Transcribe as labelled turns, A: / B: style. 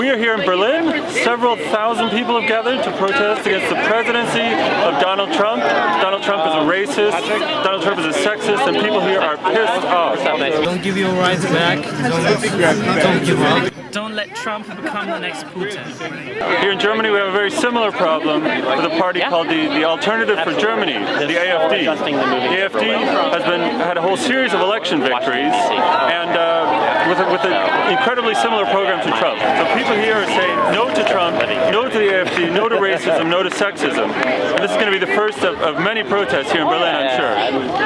A: here in Berlin, several thousand people have gathered to protest against the presidency of Donald Trump. Donald Trump is a racist, Donald Trump is a sexist, and people here are pissed off.
B: Don't give your rights back. Don't, don't give up.
C: Don't let Trump become the next Putin.
A: Here in Germany, we have a very similar problem with a party called the, the Alternative for Germany, the AFD. The AFD has been had a whole series of election victories, and uh, with, with an incredibly similar program to Trump. So people here are saying no to Trump, no to the AFD, no to racism, no to sexism. And this is going to be the first of, of many protests here in Berlin, I'm sure.